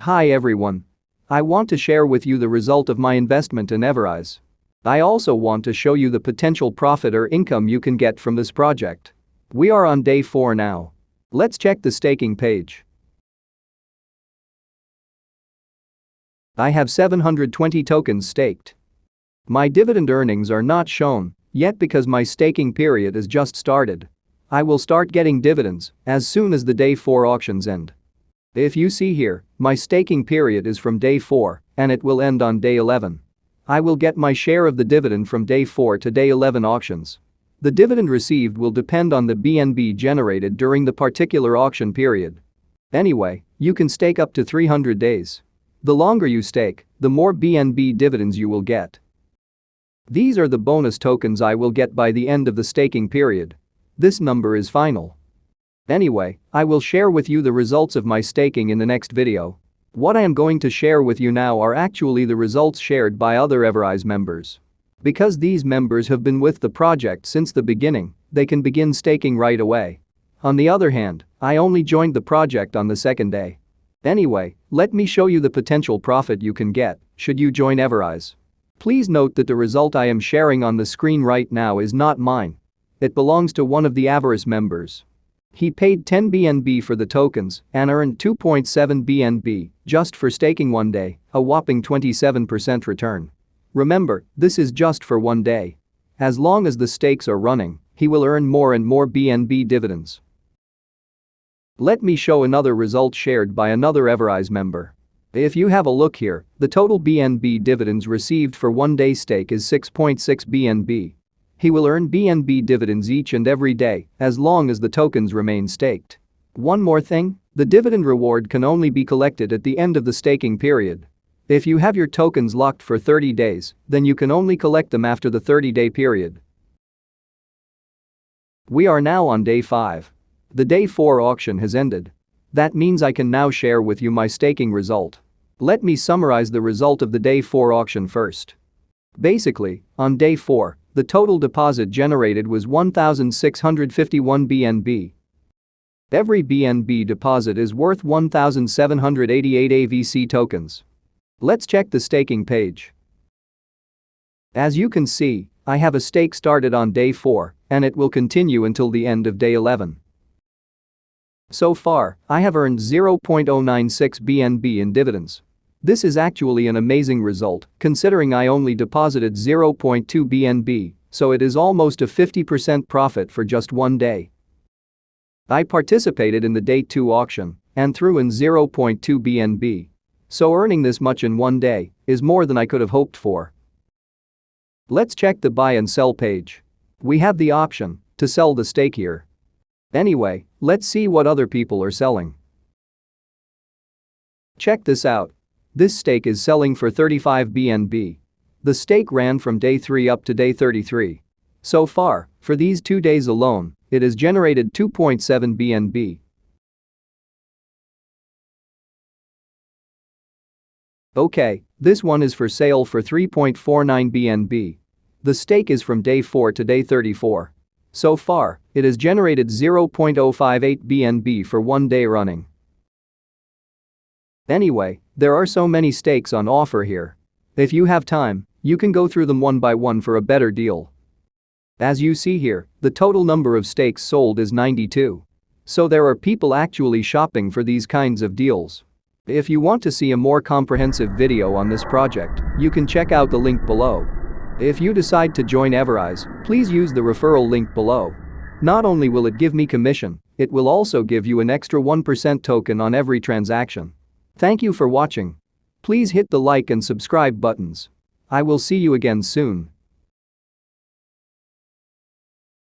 Hi everyone. I want to share with you the result of my investment in Everise. I also want to show you the potential profit or income you can get from this project. We are on day 4 now. Let's check the staking page. I have 720 tokens staked. My dividend earnings are not shown yet because my staking period is just started. I will start getting dividends as soon as the day 4 auctions end. If you see here, my staking period is from day 4 and it will end on day 11. I will get my share of the dividend from day 4 to day 11 auctions. The dividend received will depend on the BNB generated during the particular auction period. Anyway, you can stake up to 300 days. The longer you stake, the more BNB dividends you will get. These are the bonus tokens I will get by the end of the staking period. This number is final. Anyway, I will share with you the results of my staking in the next video. What I am going to share with you now are actually the results shared by other Everise members. Because these members have been with the project since the beginning, they can begin staking right away. On the other hand, I only joined the project on the second day. Anyway, let me show you the potential profit you can get should you join Everise. Please note that the result I am sharing on the screen right now is not mine. It belongs to one of the Everise members. He paid 10 BNB for the tokens and earned 2.7 BNB just for staking one day, a whopping 27% return. Remember, this is just for one day. As long as the stakes are running, he will earn more and more BNB dividends. Let me show another result shared by another Everise member. If you have a look here, the total BNB dividends received for one day stake is 6.6 BNB. He will earn BNB dividends each and every day as long as the tokens remain staked. One more thing, the dividend reward can only be collected at the end of the staking period. If you have your tokens locked for 30 days, then you can only collect them after the 30-day period. We are now on day 5. The day 4 auction has ended. That means I can now share with you my staking result. Let me summarize the result of the day 4 auction first. Basically, on day 4, the total deposit generated was 1,651 BNB. Every BNB deposit is worth 1,788 AVC tokens. Let's check the staking page. As you can see, I have a stake started on day 4 and it will continue until the end of day 11. So far, I have earned 0.096 BNB in dividends. This is actually an amazing result, considering I only deposited 0.2 BNB, so it is almost a 50% profit for just one day. I participated in the day 2 auction and threw in 0.2 BNB. So earning this much in one day is more than I could have hoped for. Let's check the buy and sell page. We have the option to sell the stake here. Anyway, let's see what other people are selling. Check this out. This stake is selling for 35 BNB. The stake ran from day 3 up to day 33. So far, for these two days alone, it has generated 2.7 BNB. Okay, this one is for sale for 3.49 BNB. The stake is from day 4 to day 34. So far, it has generated 0.058 BNB for one day running. Anyway, there are so many stakes on offer here. If you have time, you can go through them one by one for a better deal. As you see here, the total number of stakes sold is 92. So there are people actually shopping for these kinds of deals. If you want to see a more comprehensive video on this project, you can check out the link below. If you decide to join Everise, please use the referral link below. Not only will it give me commission, it will also give you an extra 1% token on every transaction. Thank you for watching. Please hit the like and subscribe buttons. I will see you again soon.